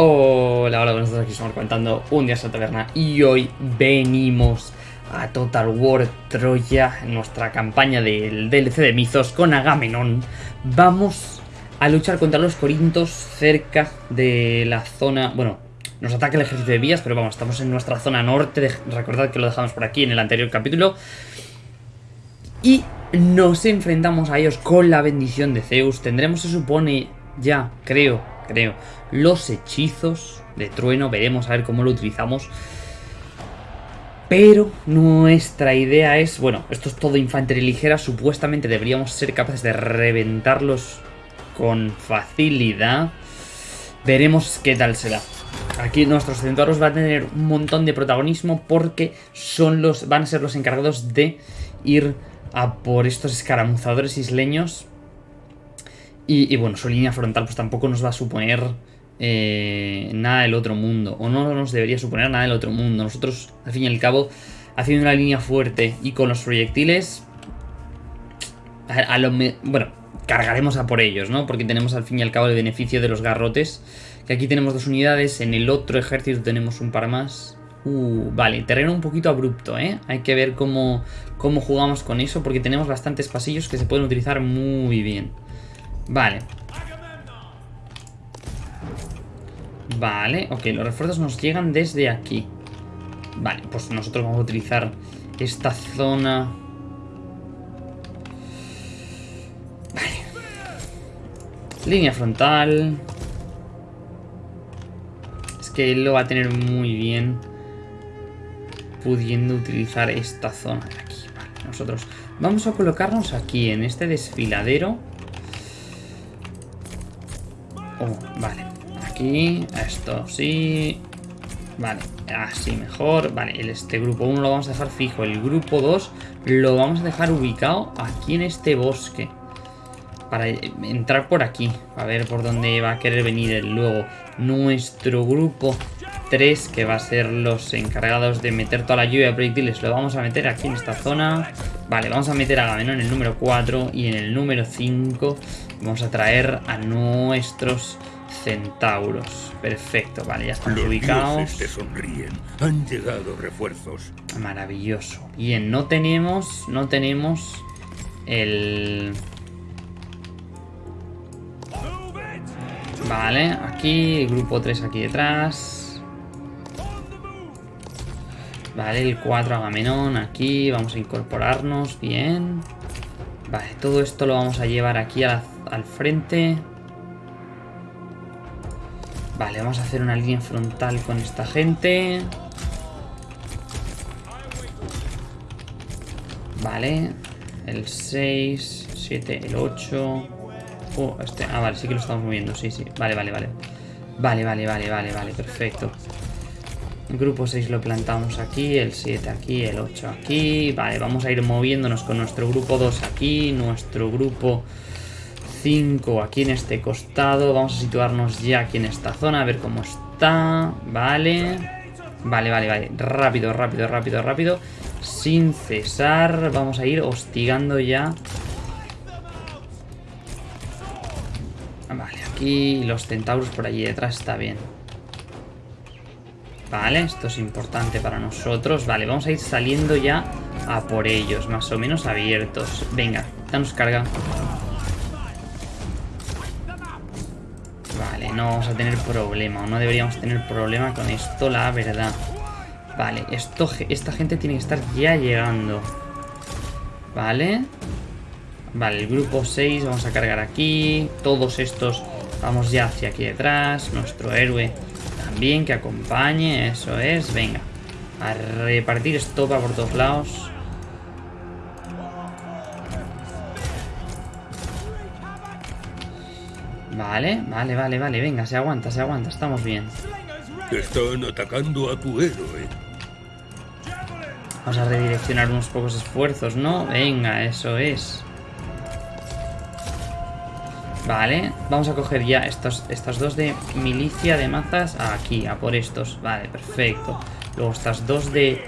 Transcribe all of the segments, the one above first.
Hola, hola, buenos días, aquí estamos comentando un día en taberna y hoy venimos a Total War Troya, en nuestra campaña del DLC de Mizos con Agamenón. Vamos a luchar contra los corintos cerca de la zona, bueno, nos ataca el ejército de vías, pero vamos, estamos en nuestra zona norte, recordad que lo dejamos por aquí en el anterior capítulo. Y nos enfrentamos a ellos con la bendición de Zeus, tendremos se supone ya, creo, creo, los hechizos de trueno. Veremos a ver cómo lo utilizamos. Pero nuestra idea es, bueno, esto es todo infantería ligera, supuestamente deberíamos ser capaces de reventarlos con facilidad. Veremos qué tal será. Aquí nuestros centauros van a tener un montón de protagonismo porque son los, van a ser los encargados de ir a por estos escaramuzadores isleños. Y, bueno, su línea frontal pues tampoco nos va a suponer eh, nada del otro mundo. O no nos debería suponer nada del otro mundo. Nosotros, al fin y al cabo, haciendo una línea fuerte y con los proyectiles... A, lo bueno, cargaremos a por ellos, ¿no? Porque tenemos al fin y al cabo el beneficio de los garrotes. Que aquí tenemos dos unidades, en el otro ejército tenemos un par más. Uh, vale, terreno un poquito abrupto, ¿eh? Hay que ver cómo, cómo jugamos con eso porque tenemos bastantes pasillos que se pueden utilizar muy bien. Vale, Vale, ok, los refuerzos nos llegan desde aquí. Vale, pues nosotros vamos a utilizar esta zona... Vale. Línea frontal. Es que él lo va a tener muy bien pudiendo utilizar esta zona de aquí. Vale, nosotros vamos a colocarnos aquí en este desfiladero. Aquí, esto sí, vale, así mejor, vale, este grupo 1 lo vamos a dejar fijo, el grupo 2 lo vamos a dejar ubicado aquí en este bosque, para entrar por aquí, a ver por dónde va a querer venir luego. Nuestro grupo 3, que va a ser los encargados de meter toda la lluvia de proyectiles, lo vamos a meter aquí en esta zona, vale, vamos a meter a Gamenón en el número 4 y en el número 5 vamos a traer a nuestros centauros. Perfecto, vale, ya están ubicados. Te sonríen. Han llegado refuerzos. Maravilloso. Bien, no tenemos, no tenemos el... Vale, aquí, grupo 3 aquí detrás. Vale, el 4 Agamenón aquí, vamos a incorporarnos, bien. Vale, todo esto lo vamos a llevar aquí al frente. Vale, vamos a hacer una línea frontal con esta gente. Vale. El 6, 7, el 8. Oh, este. Ah, vale, sí que lo estamos moviendo. Sí, sí. Vale, vale, vale. Vale, vale, vale, vale, vale. Perfecto. El grupo 6 lo plantamos aquí, el 7 aquí, el 8 aquí. Vale, vamos a ir moviéndonos con nuestro grupo 2 aquí, nuestro grupo 5 aquí en este costado. Vamos a situarnos ya aquí en esta zona, a ver cómo está. Vale. Vale, vale, vale. Rápido, rápido, rápido, rápido. Sin cesar. Vamos a ir hostigando ya. Vale, aquí los centauros por allí detrás está bien. Vale, esto es importante para nosotros. Vale, vamos a ir saliendo ya a por ellos, más o menos abiertos. Venga, danos carga. No vamos a tener problema, o no deberíamos tener problema con esto, la verdad. Vale, esto, esta gente tiene que estar ya llegando. Vale. Vale, el grupo 6 vamos a cargar aquí. Todos estos vamos ya hacia aquí detrás. Nuestro héroe también que acompañe, eso es. Venga, a repartir estopa por todos lados. Vale, vale, vale, vale. Venga, se aguanta, se aguanta. Estamos bien. Están atacando a tu héroe. Vamos a redireccionar unos pocos esfuerzos, ¿no? Venga, eso es. Vale, vamos a coger ya estos, estas dos de milicia de mazas aquí, a por estos. Vale, perfecto. Luego estas dos de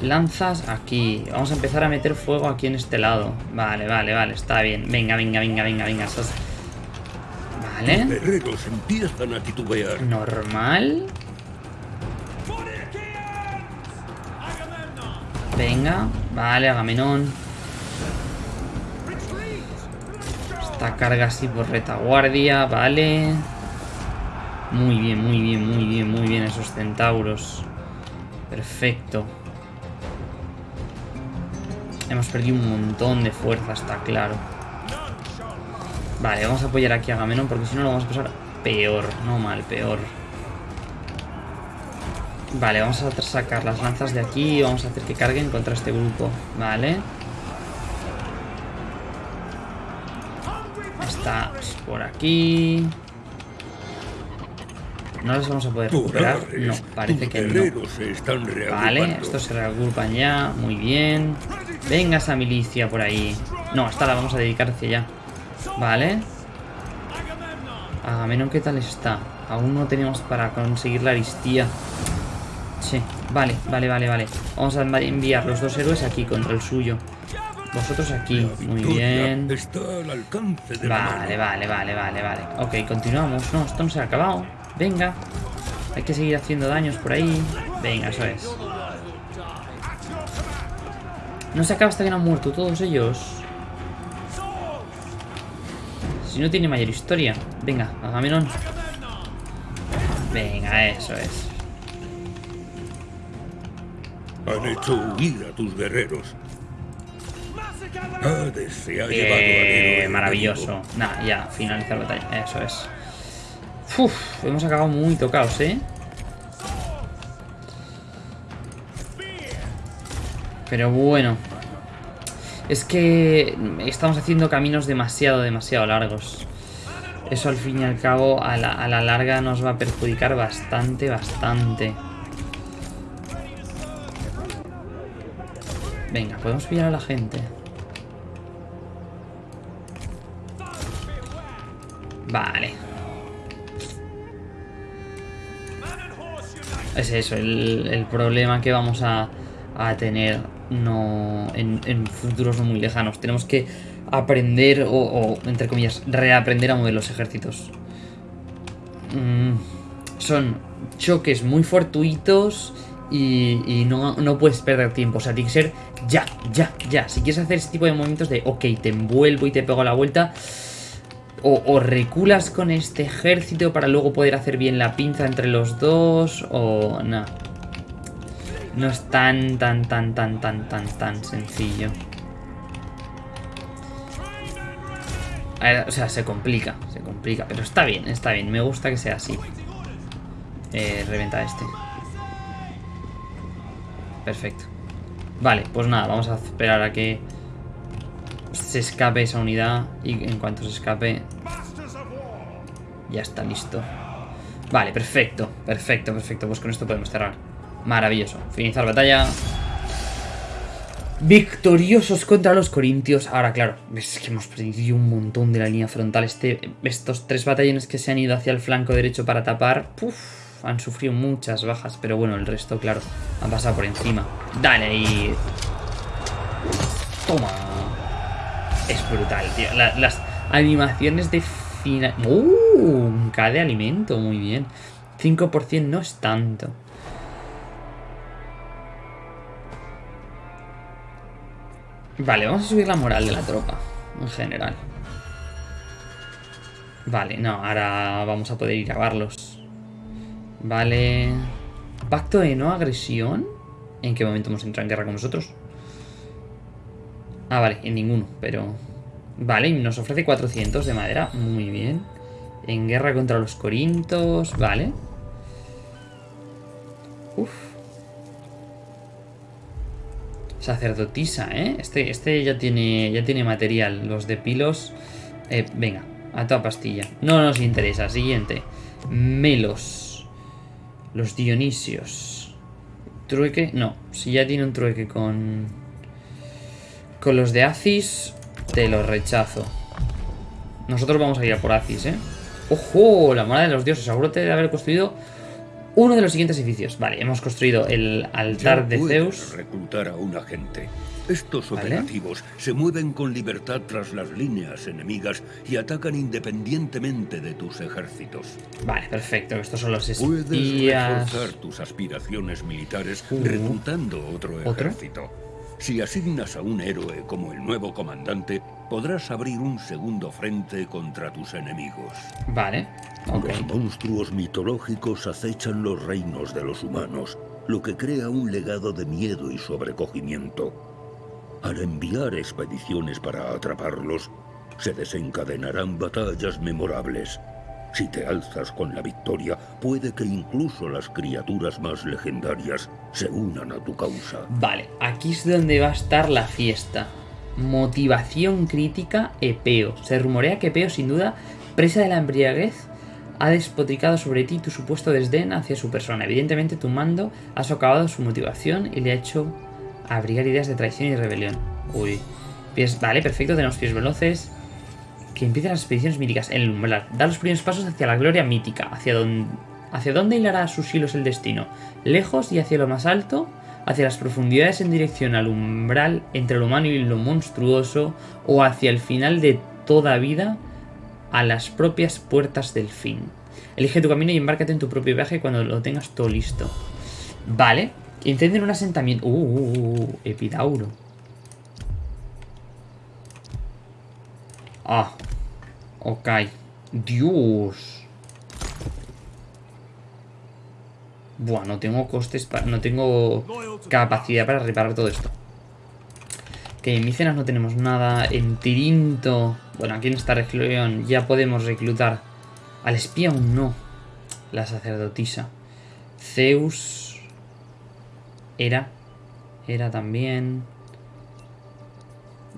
lanzas aquí. Vamos a empezar a meter fuego aquí en este lado. Vale, vale, vale, está bien. Venga, venga, venga, venga, venga. Vale. Los guerreros empiezan a titubear. Normal. Venga, vale, Agamenón. Esta carga así por retaguardia, vale. Muy bien, muy bien, muy bien, muy bien esos centauros. Perfecto. Hemos perdido un montón de fuerza, está claro. Vale, vamos a apoyar aquí a Agamenón porque si no lo vamos a pasar peor. No mal, peor. Vale, vamos a sacar las lanzas de aquí y vamos a hacer que carguen contra este grupo. Vale. Está por aquí. ¿No las vamos a poder recuperar? No, parece que no. Vale, estos se reagrupan ya. Muy bien. Venga esa milicia por ahí. No, esta la vamos a dedicar hacia allá. Vale. Agamenón, ¿qué tal está? Aún no tenemos para conseguir la aristía. Sí, vale, vale, vale, vale. Vamos a enviar los dos héroes aquí contra el suyo. Vosotros aquí, muy bien. Vale, vale, vale, vale, vale. Ok, continuamos. No, esto no se ha acabado. Venga. Hay que seguir haciendo daños por ahí. Venga, eso es. No se acaba hasta que no han muerto todos ellos. Si no tiene mayor historia. Venga, Agamenón. Venga, eso es. Han hecho huir a tus guerreros. Hades se ha eh, Maravilloso. Nah, ya, finalizar la batalla. Eso es. Uf, hemos acabado muy tocados, ¿eh? Pero bueno. Es que estamos haciendo caminos demasiado, demasiado largos. Eso al fin y al cabo a la, larga nos va a perjudicar bastante, bastante. Venga, podemos pillar a la gente. Vale. Es eso, el, problema que vamos a, tener no en, futuros no muy lejanos. Tenemos que aprender o, entre comillas, reaprender a mover los ejércitos. Mm, son choques muy fortuitos y, no, no, puedes perder tiempo. O sea, tiene que ser ya, ya, ya. Si quieres hacer ese tipo de movimientos de, ok, te envuelvo y te pego la vuelta, o, reculas con este ejército para luego poder hacer bien la pinza entre los dos, o no. No es tan, tan, tan, tan, tan, tan, tan sencillo. o sea, se complica, se complica, pero está bien, está bien. Me gusta que sea así. Eh, reventa este. Perfecto. Vale, pues nada, vamos a esperar a que se escape esa unidad y en cuanto se escape ya está listo. Vale, perfecto, perfecto, perfecto. Pues con esto podemos cerrar. Maravilloso. Finalizar batalla. Victoriosos contra los corintios. Ahora, claro, es que hemos perdido un montón de la línea frontal. Este, estos tres batallones que se han ido hacia el flanco derecho para tapar. Puf, han sufrido muchas bajas, pero bueno, el resto, claro, han pasado por encima. Dale ahí. Toma. Es brutal, tío. las animaciones de final... ¡Uh! K de alimento, muy bien. 5% no es tanto. Vale, vamos a subir la moral de la tropa, en general. Vale, no, ahora vamos a poder ir a verlos. Vale. Pacto de no agresión. ¿En qué momento hemos entrado en guerra con nosotros? Ah, vale, en ninguno, pero... Vale, nos ofrece 400 de madera. Muy bien. En guerra contra los corintos. Vale. Uf. Sacerdotisa, ¿eh? Este, este ya, tiene, ya tiene material. Los de pilos... Eh, venga, a toda pastilla. No nos interesa. Siguiente. Melos. Los Dionisios. Trueque. No, si ya tiene un trueque con... Con los de Acis, te lo rechazo. Nosotros vamos a ir a por Acis, ¿eh? ¡Ojo! La mano de los dioses. Asegúrate de haber construido uno de los siguientes edificios. Vale, hemos construido el altar de puedes Zeus. reclutar a un agente. Estos Vale. operativos se mueven con libertad tras las líneas enemigas y atacan independientemente de tus ejércitos. Vale, perfecto. Estos son los Puedes espías. reforzar tus aspiraciones militares Uh. reclutando otro ¿Otro? ejército. Si asignas a un héroe como el nuevo comandante, podrás abrir un segundo frente contra tus enemigos. Vale, ok. Los monstruos mitológicos acechan los reinos de los humanos, lo que crea un legado de miedo y sobrecogimiento. Al enviar expediciones para atraparlos, se desencadenarán batallas memorables. Si te alzas con la victoria, puede que incluso las criaturas más legendarias se unan a tu causa. Vale, aquí es donde va a estar la fiesta. Motivación crítica, Epeo. Se rumorea que Epeo, sin duda, presa de la embriaguez, ha despotricado sobre ti tu supuesto desdén hacia su persona. Evidentemente, tu mando ha socavado su motivación y le ha hecho abrigar ideas de traición y rebelión. Uy. Pies, vale, perfecto, tenemos pies veloces. Que empiecen las expediciones míticas en el umbral. Da los primeros pasos hacia la gloria mítica. Hacia donde, ¿Hacia dónde hilará sus hilos el destino? ¿Lejos y hacia lo más alto? ¿Hacia las profundidades en dirección al umbral entre lo humano y lo monstruoso? ¿O hacia el final de toda vida a las propias puertas del fin? Elige tu camino y embárcate en tu propio viaje cuando lo tengas todo listo. Vale. Incenden un asentamiento. Uh, uh, uh, uh, Epidauro. Ah. Ok. Dios. Buah, no tengo costes para... No tengo capacidad para reparar todo esto. Que en Micenas no tenemos nada. En Tirinto... Bueno, aquí en esta región ya podemos reclutar al espía aún no. La sacerdotisa. Zeus... Era. Era también...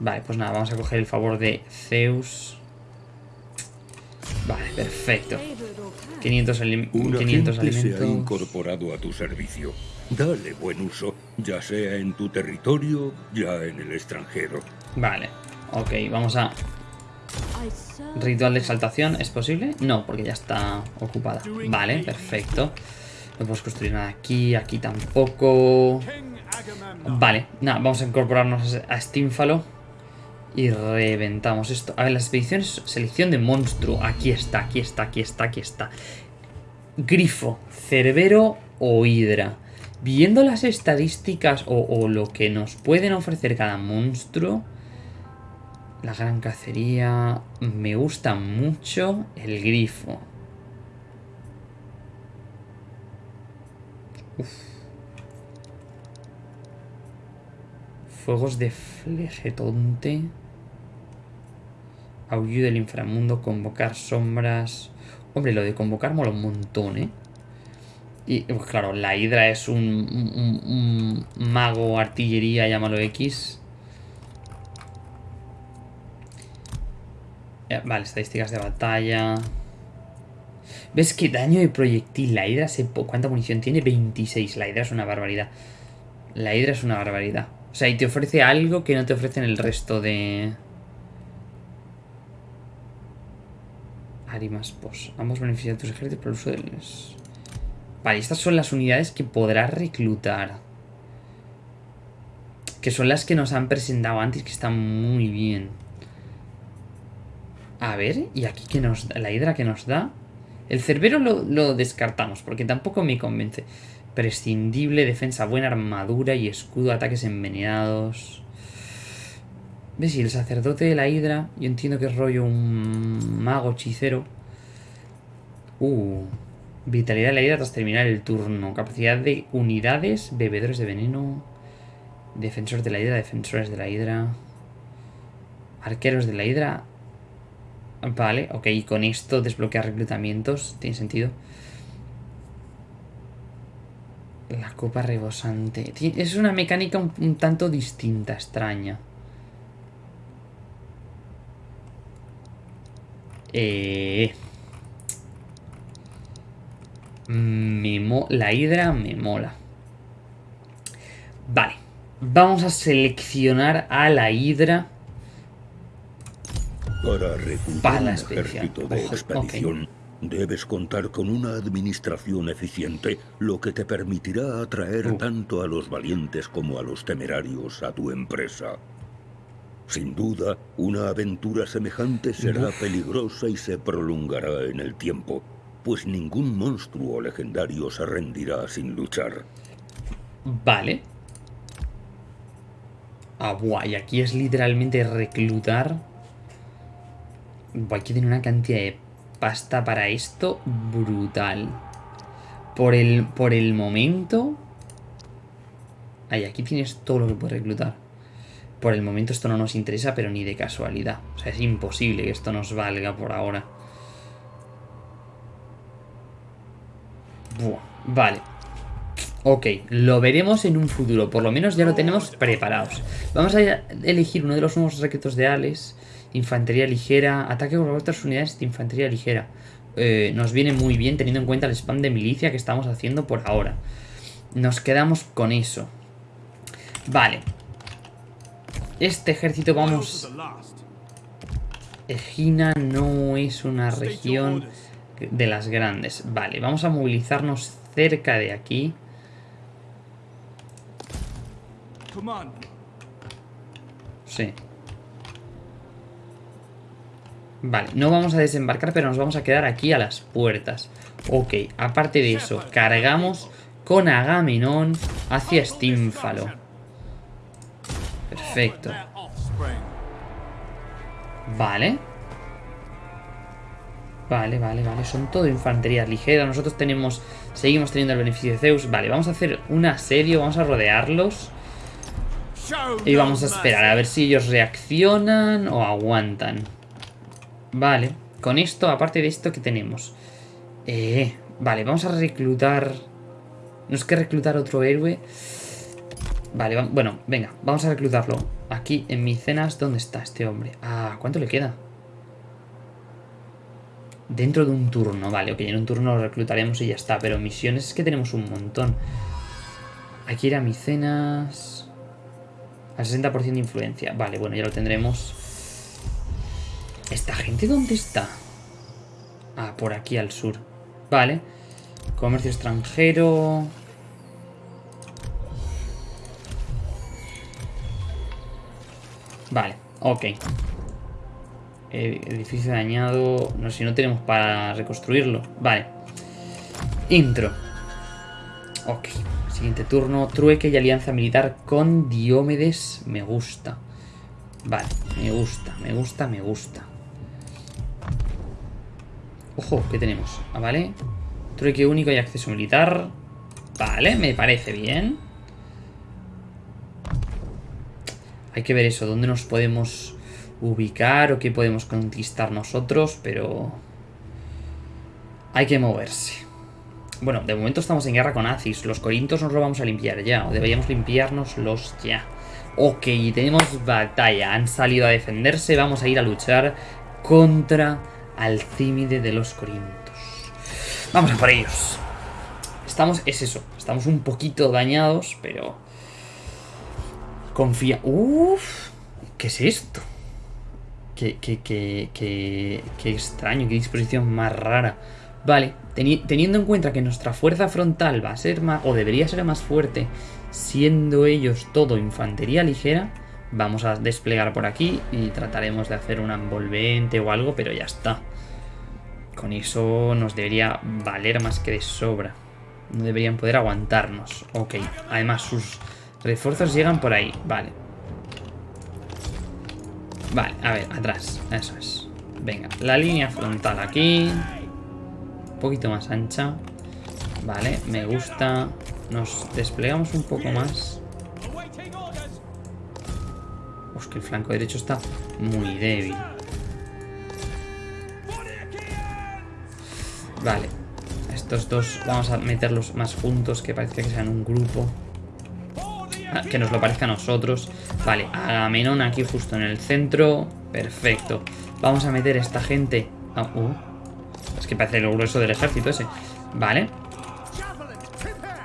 Vale, pues nada, vamos a coger el favor de Zeus. Vale, perfecto. 500, alim- Un 500 agente se ha alimentos. incorporado a tu servicio. Dale buen uso, ya sea en tu territorio, ya en el extranjero. Vale, ok, vamos a... Ritual de exaltación, ¿es posible? No, porque ya está ocupada. Vale, perfecto. No podemos construir nada aquí, aquí tampoco. Vale, nada, vamos a incorporarnos a Stínfalo. Y reventamos esto. A ver, las expediciones, selección de monstruo. Aquí está, aquí está, aquí está, aquí está. Grifo, Cerbero o Hidra. Viendo las estadísticas o, lo que nos pueden ofrecer cada monstruo, la gran cacería, me gusta mucho el grifo. Uf. Fuegos de flegetonte. Aullido del inframundo, convocar sombras. Hombre, lo de convocar mola un montón, ¿eh? Y pues, claro, la hidra es un, mago, artillería, llámalo X. Eh, Vale, estadísticas de batalla. ¿Ves qué daño de proyectil? La hidra se... ¿Cuánta munición tiene? 26. La hidra es una barbaridad. La hidra es una barbaridad. O sea, y te ofrece algo que no te ofrecen el resto de... Arimas pos. Ambos benefician a tus ejércitos por el uso de los... Vale, estas son las unidades que podrás reclutar. Que son las que nos han presentado antes, que están muy bien. A ver, y aquí que nos da, la hidra que nos da. El cerbero lo, lo descartamos, porque tampoco me convence. Prescindible, defensa buena, armadura y escudo, ataques envenenados. ¿Ves? Y el sacerdote de la hidra, yo entiendo que es rollo un mago hechicero. Uh, vitalidad de la hidra tras terminar el turno. Capacidad de unidades, bebedores de veneno. Defensores de la hidra, defensores de la hidra. Arqueros de la hidra. Vale, ok, y con esto desbloquear reclutamientos. Tiene sentido. La copa rebosante. Es una mecánica un tanto distinta, extraña. Eh... Me mo- la hidra me mola. Vale. Vamos a seleccionar a la hidra. Para reclutar Para la un expedición. ejército de Ojo, expedición, Debes contar con una administración eficiente, lo que te permitirá atraer Uh. tanto a los valientes como a los temerarios a tu empresa. Sin duda, una aventura semejante será peligrosa y se prolongará en el tiempo, pues ningún monstruo legendario se rendirá sin luchar. Vale. Ah, buah, y aquí es literalmente reclutar. Buah, hay que tener una cantidad de pasta para esto brutal. Por el, por el momento... Ahí, aquí tienes todo lo que puedes reclutar. Por el momento esto no nos interesa, pero ni de casualidad. O sea, es imposible que esto nos valga por ahora. Buah, vale. Ok, lo veremos en un futuro. Por lo menos ya lo tenemos preparados. Vamos a elegir uno de los nuevos secretos de Alex. Infantería ligera. Ataque con otras unidades de infantería ligera. Eh, nos viene muy bien teniendo en cuenta el spam de milicia que estamos haciendo por ahora. Nos quedamos con eso. Vale. Este ejército vamos... Egina no es una región de las grandes. Vale, vamos a movilizarnos cerca de aquí. Sí. Vale, no vamos a desembarcar, pero nos vamos a quedar aquí a las puertas. Ok, aparte de eso, cargamos con Agamenón hacia Stínfalo. Perfecto. Vale. Vale, vale, vale. Son todo infantería ligera. Nosotros tenemos... Seguimos teniendo el beneficio de Zeus. Vale, vamos a hacer un asedio. Vamos a rodearlos. Y vamos a esperar a ver si ellos reaccionan o aguantan. Vale. Con esto, aparte de esto, ¿qué tenemos? Eh, vale, vamos a reclutar... No es que reclutar otro héroe. Vale, va- bueno, venga, vamos a reclutarlo. Aquí en Micenas, ¿dónde está este hombre? Ah, ¿cuánto le queda? Dentro de un turno, vale, ok, en un turno lo reclutaremos y ya está. Pero misiones es que tenemos un montón. Aquí era Micenas... Al 60% de influencia. Vale, bueno, ya lo tendremos. ¿Esta gente dónde está? Ah, por aquí al sur. Vale. Comercio extranjero. Ok. Edificio dañado. No sé si no tenemos para reconstruirlo. Vale. Intro. Ok. Siguiente turno. Trueque y alianza militar con Diomedes. Me gusta. Vale, me gusta, me gusta, me gusta. Ojo, ¿qué tenemos? Ah, vale. Trueque único y acceso militar. Vale, me parece bien. Hay que ver eso, dónde nos podemos ubicar o qué podemos conquistar nosotros, pero... Hay que moverse. Bueno, de momento estamos en guerra con Acis. Los corintos nos lo vamos a limpiar ya, o deberíamos limpiárnoslos ya. Ok, tenemos batalla. Han salido a defenderse. Vamos a ir a luchar contra Alcímide de los Corintos. Vamos a por ellos. Estamos, es eso, estamos un poquito dañados, pero... Confía... Uf, ¿qué es esto? Qué, qué, qué, qué, qué extraño, qué disposición más rara. Vale, teni- teniendo en cuenta que nuestra fuerza frontal va a ser más, o debería ser más fuerte, siendo ellos todo infantería ligera, vamos a desplegar por aquí y trataremos de hacer una envolvente o algo, pero ya está. Con eso nos debería valer más que de sobra. No deberían poder aguantarnos. Ok, además sus refuerzos llegan por ahí. Vale. Vale, a ver, atrás. Eso es. Venga, la línea frontal aquí. Un poquito más ancha. Vale, me gusta. Nos desplegamos un poco más. Pues que el flanco derecho está muy débil. Vale. Estos dos vamos a meterlos más juntos, que parece que sean un grupo. Ah, que nos lo parezca a nosotros. Vale, Agamenón aquí justo en el centro. Perfecto. Vamos a meter esta gente... Ah, uh. Es que parece lo grueso del ejército ese. Vale.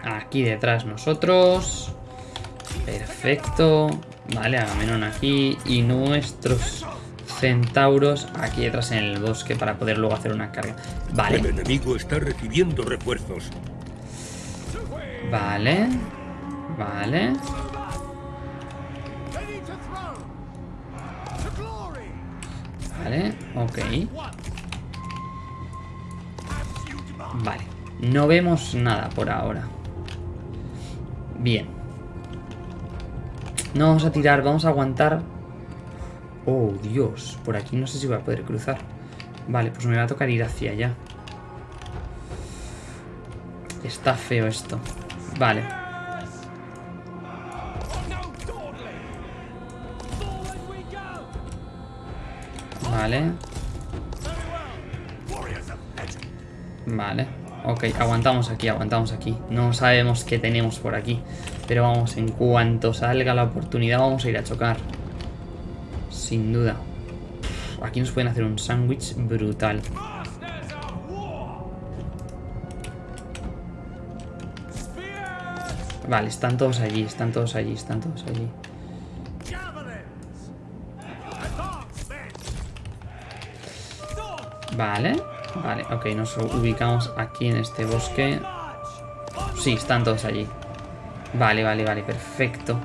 Aquí detrás nosotros. Perfecto. Vale, Agamenón aquí. Y nuestros centauros aquí detrás en el bosque para poder luego hacer una carga. Vale. El enemigo está recibiendo refuerzos. Vale. Vale. Vale, ok. Vale. No vemos nada por ahora. Bien. No vamos a tirar, vamos a aguantar. Oh, Dios. Por aquí no sé si voy a poder cruzar. Vale, pues me va a tocar ir hacia allá. Está feo esto. Vale. Vale. Vale. Ok, aguantamos aquí, aguantamos aquí. No sabemos qué tenemos por aquí. Pero vamos, en cuanto salga la oportunidad vamos a ir a chocar. Sin duda. Aquí nos pueden hacer un sándwich brutal. Vale, están todos allí, están todos allí, están todos allí. Vale, vale, ok, nos ubicamos aquí en este bosque. Sí, están todos allí. Vale, vale, vale, perfecto.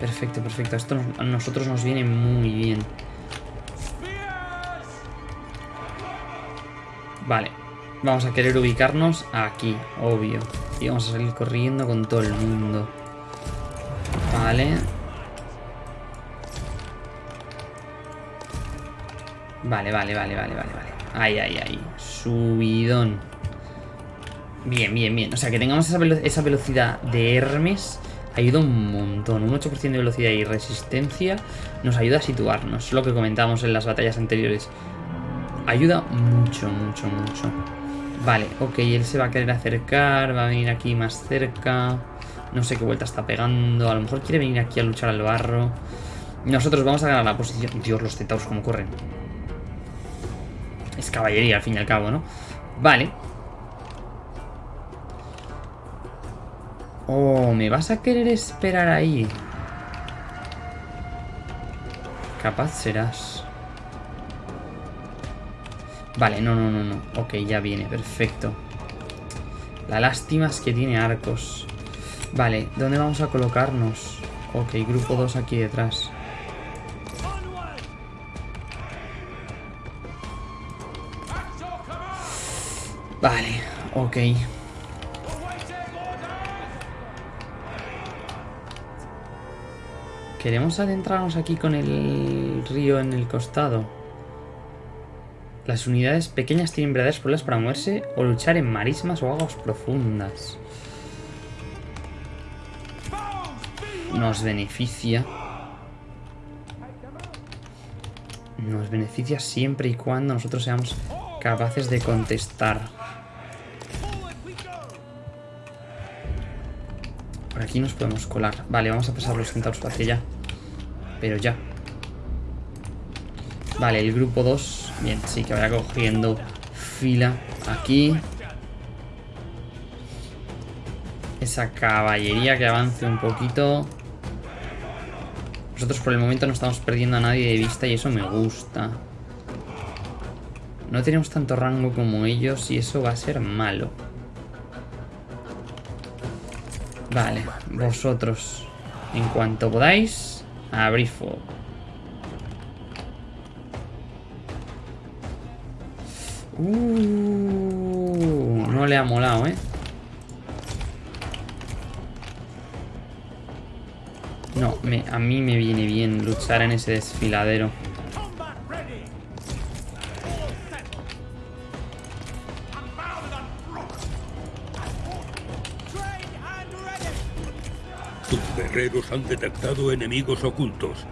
Perfecto, perfecto. Esto a nosotros nos viene muy bien. Vale, vamos a querer ubicarnos aquí, obvio. Y vamos a salir corriendo con todo el mundo. Vale. Vale, vale, vale, vale, vale, vale. Ay, ay, ay. Subidón. Bien, bien, bien. O sea, que tengamos esa, esa velocidad de Hermes ayuda un montón. Un 8% de velocidad y resistencia nos ayuda a situarnos. Lo que comentábamos en las batallas anteriores. Ayuda mucho, mucho, mucho. Vale, ok, él se va a querer acercar, va a venir aquí más cerca. No sé qué vuelta está pegando. A lo mejor quiere venir aquí a luchar al barro. Nosotros vamos a ganar la posición. Dios, los centauros como corren. Caballería al fin y al cabo, ¿no? Vale. Oh, ¿me vas a querer esperar ahí? Capaz serás. Vale, no, no, no, no. Ok, ya viene, perfecto. La lástima es que tiene arcos. Vale, ¿dónde vamos a colocarnos? Ok, grupo 2 aquí detrás. Vale, ok. ¿Queremos adentrarnos aquí con el río en el costado? Las unidades pequeñas tienen verdaderos problemas para moverse o luchar en marismas o aguas profundas. Nos beneficia. Nos beneficia siempre y cuando nosotros seamos capaces de contestar. Aquí nos podemos colar. Vale, vamos a pasar los centauros para allá. Pero ya. Vale, el grupo 2. Bien, sí, que vaya cogiendo fila aquí. Esa caballería que avance un poquito. Nosotros por el momento no estamos perdiendo a nadie de vista y eso me gusta. No tenemos tanto rango como ellos y eso va a ser malo. Vale, vosotros, en cuanto podáis, abrir fuego. Uh, no le ha molado, ¿eh? No, me, a mí me viene bien luchar en ese desfiladero. Guerreros han detectado enemigos ocultos.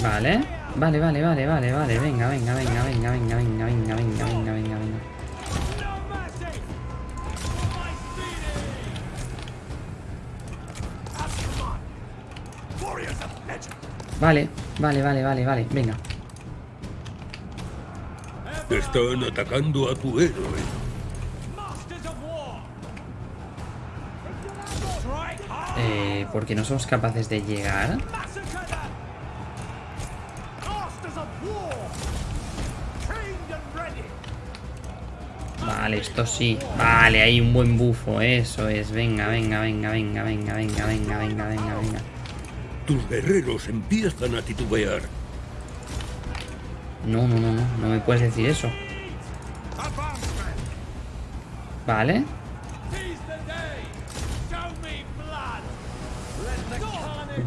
Vale, vale, vale, vale, vale, vale. Venga, venga, venga, venga, venga, venga, venga, venga, venga, venga, venga. Vale, vale, vale, vale, vale, venga. Están atacando a tu héroe. Porque no somos capaces de llegar. Vale, esto sí. Vale, hay un buen bufo. Eso es. Venga, venga, venga, venga, venga, venga, venga, venga, venga, venga. Tus guerreros empiezan a titubear. No, no, no, no. No me puedes decir eso. Vale.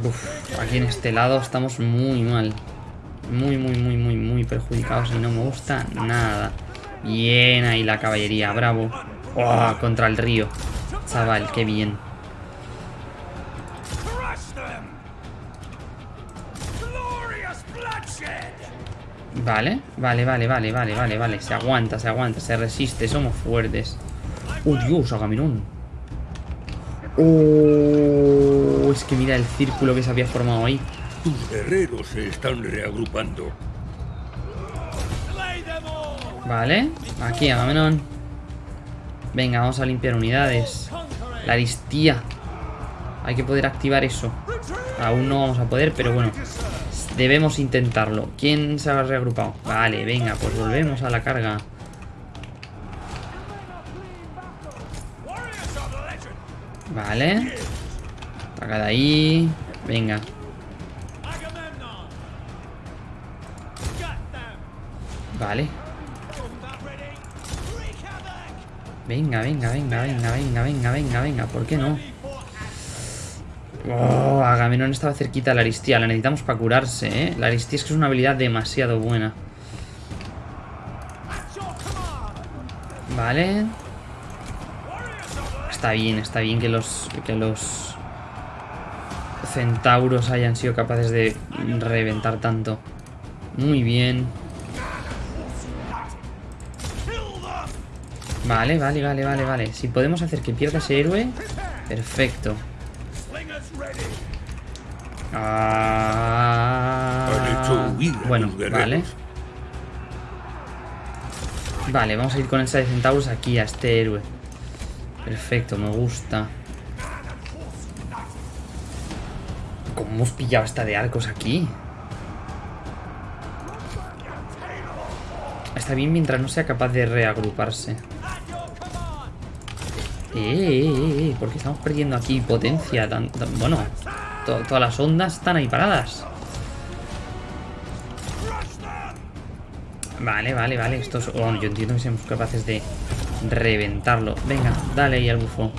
Uf, aquí en este lado estamos muy mal. Muy, muy, muy, muy, muy perjudicados y no me gusta nada. Bien ahí la caballería, bravo. Oh, contra el río. Chaval, qué bien. Vale, vale, vale, vale, vale, vale, vale. Se aguanta, se aguanta, se resiste, somos fuertes. ¡Oh, Dios, Agamenón! ¡Oh! Es que mira el círculo que se había formado ahí. Tus guerreros se están reagrupando. Vale, aquí Agamenón. Venga, vamos a limpiar unidades. La aristía. Hay que poder activar eso. Aún no vamos a poder, pero bueno. Debemos intentarlo. ¿Quién se ha reagrupado? Vale, venga, pues volvemos a la carga. Vale. Saca de ahí. Venga. Vale. Venga, venga, venga, venga, venga, venga, venga, venga. ¿Por qué no? Oh, Agamenón estaba cerquita de la Aristía. La necesitamos para curarse, ¿eh? La Aristía es que es una habilidad demasiado buena. Vale. Está bien, está bien que los, que los centauros hayan sido capaces de reventar tanto. Muy bien. Vale, vale, vale, vale, vale. Si podemos hacer que pierda ese héroe, perfecto. Ah, bueno, vale. Vale, vamos a ir con esa de centauros aquí a este héroe. Perfecto, me gusta. ¿Cómo hemos pillado esta de arcos aquí? Está bien mientras no sea capaz de reagruparse. Eh, eh, eh, eh porque estamos perdiendo aquí potencia. bueno, todas las ondas están ahí paradas. Vale, vale, vale. Estos, oh, yo entiendo que seamos capaces de reventarlo. Venga, dale ahí al bufo.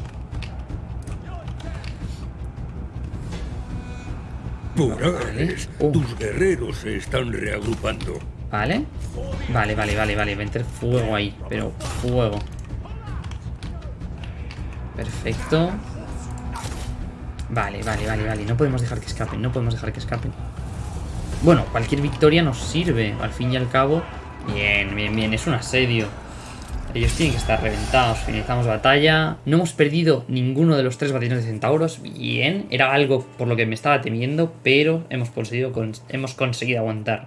Vale. Oh. Tus guerreros se están reagrupando. Vale. Vale, vale, vale, vale. Meter fuego ahí. Pero fuego. Perfecto. Vale, vale, vale, vale. No podemos dejar que escapen. No podemos dejar que escapen. Bueno, cualquier victoria nos sirve. Al fin y al cabo. Bien, bien, bien. Es un asedio. Ellos tienen que estar reventados. Finalizamos batalla. No hemos perdido ninguno de los tres batallones de centauros. Bien. Era algo por lo que me estaba temiendo. Pero hemos conseguido, hemos conseguido aguantar.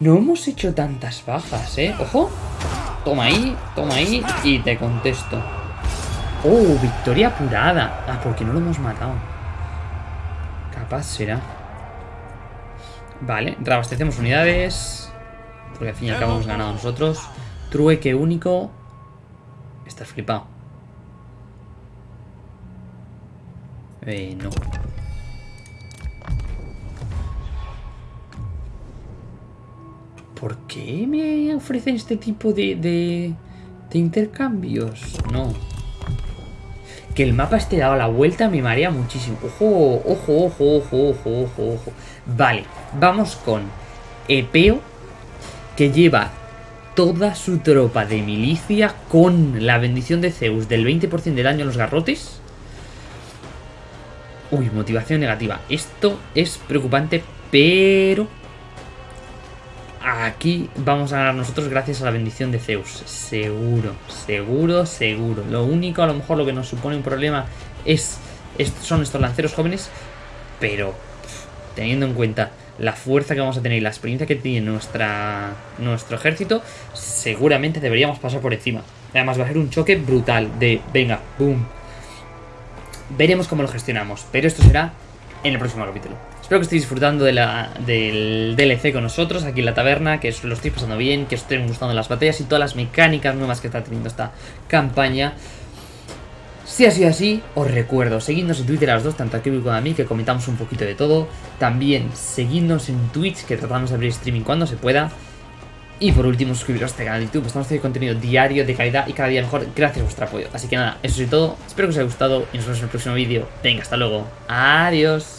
No hemos hecho tantas bajas, ¿eh? ¡Ojo! Toma ahí, toma ahí y te contesto. ¡Oh! Victoria apurada. Ah, porque no lo hemos matado. Capaz será. Vale, reabastecemos unidades. Porque al fin y al cabo hemos ganado nosotros. Trueque único. Estás flipado. Eh, no. ¿Por qué me ofrecen este tipo de, de, intercambios? No. Que el mapa esté dado la vuelta me marea muchísimo. Ojo, ojo, ojo, ojo, ojo, ojo, ojo. Vale, vamos con Epeo, que lleva toda su tropa de milicia con la bendición de Zeus del 20% de daño a los garrotes. Uy, motivación negativa. Esto es preocupante, pero aquí vamos a ganar nosotros gracias a la bendición de Zeus. Seguro, seguro, seguro. Lo único, a lo mejor, lo que nos supone un problema es, son estos lanceros jóvenes. Pero, teniendo en cuenta la fuerza que vamos a tener y la experiencia que tiene nuestra, nuestro ejército, seguramente deberíamos pasar por encima. Además, va a ser un choque brutal de, venga, boom. veremos cómo lo gestionamos. Pero esto será en el próximo capítulo. Espero que estéis disfrutando de la, del DLC con nosotros aquí en la taberna, que os lo estéis pasando bien, que os estén gustando las batallas y todas las mecánicas nuevas que está teniendo esta campaña. Si ha sido así, os recuerdo, seguidnos en Twitter a dos, tanto a Kirby como a mí, que comentamos un poquito de todo. También seguidnos en Twitch, que tratamos de abrir streaming cuando se pueda. Y por último, suscribiros a este canal de YouTube, estamos haciendo contenido diario, de calidad y cada día mejor, gracias a vuestro apoyo. Así que nada, eso es todo, espero que os haya gustado y nos vemos en el próximo vídeo. Venga, hasta luego. Adiós.